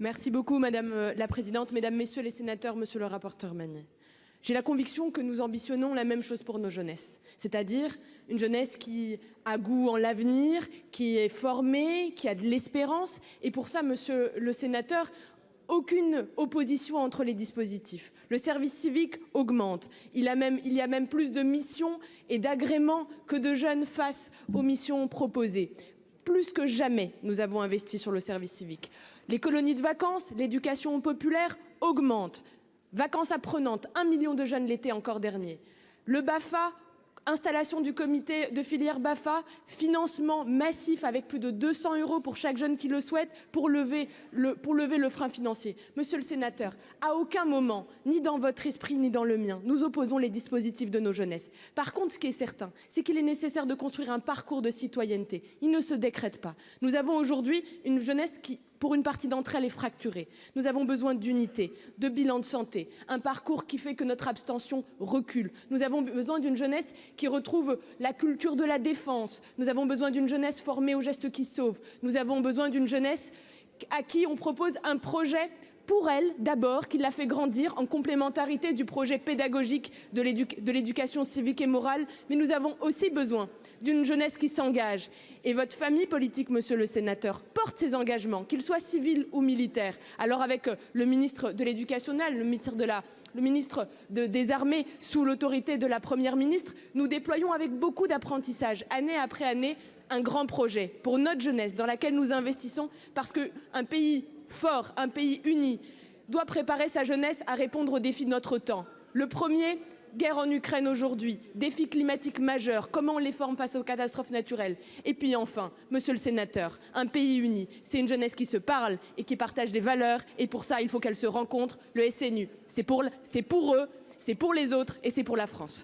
Merci beaucoup madame euh, la présidente, mesdames, messieurs les sénateurs, monsieur le rapporteur Magnier. J'ai la conviction que nous ambitionnons la même chose pour nos jeunesses, c'est-à-dire une jeunesse qui a goût en l'avenir, qui est formée, qui a de l'espérance et pour ça, monsieur le sénateur, aucune opposition entre les dispositifs. Le service civique augmente. Il il y a même plus de missions et d'agréments que de jeunes face aux missions proposées plus que jamais, nous avons investi sur le service civique. Les colonies de vacances, l'éducation populaire augmente. Vacances apprenantes, un million de jeunes l'été encore dernier. Le BAFA installation du comité de filière Bafa financement massif avec plus de 200 euros pour chaque jeune qui le souhaite pour lever le pour lever le frein financier. Monsieur le sénateur, à aucun moment, ni dans votre esprit, ni dans le mien, nous opposons les dispositifs de nos jeunesses. Par contre, ce qui est certain, c'est qu'il est nécessaire de construire un parcours de citoyenneté. Il ne se décrète pas. Nous avons aujourd'hui une jeunesse qui pour une partie d'entre elles est fracturée. Nous avons besoin d'unité, de bilan de santé, un parcours qui fait que notre abstention recule. Nous avons besoin d'une jeunesse qui retrouve la culture de la défense. Nous avons besoin d'une jeunesse formée aux gestes qui sauvent. Nous avons besoin d'une jeunesse à qui on propose un projet pour elle d'abord qui l'a fait grandir en complémentarité du projet pédagogique de l'éducation civique et morale. Mais nous avons aussi besoin d'une jeunesse qui s'engage et votre famille politique, monsieur le sénateur, porte ses engagements, qu'ils soient civils ou militaires. Alors avec le ministre de l'Éducation nationale, le ministre des Armées sous l'autorité de la Première ministre, nous déployons avec beaucoup d'apprentissage, année après année, un grand projet pour notre jeunesse dans laquelle nous investissons parce que un pays fort, un pays uni doit préparer sa jeunesse à répondre aux défis de notre temps. Le premier, guerre en Ukraine aujourd'hui, défi climatique majeur, comment on les forme face aux catastrophes naturelles. Et puis enfin, monsieur le sénateur, un pays uni, c'est une jeunesse qui se parle et qui partage des valeurs. Et pour ça, il faut qu'elle se rencontre. Le SNU, c'est pour, pour eux, c'est pour les autres et c'est pour la France.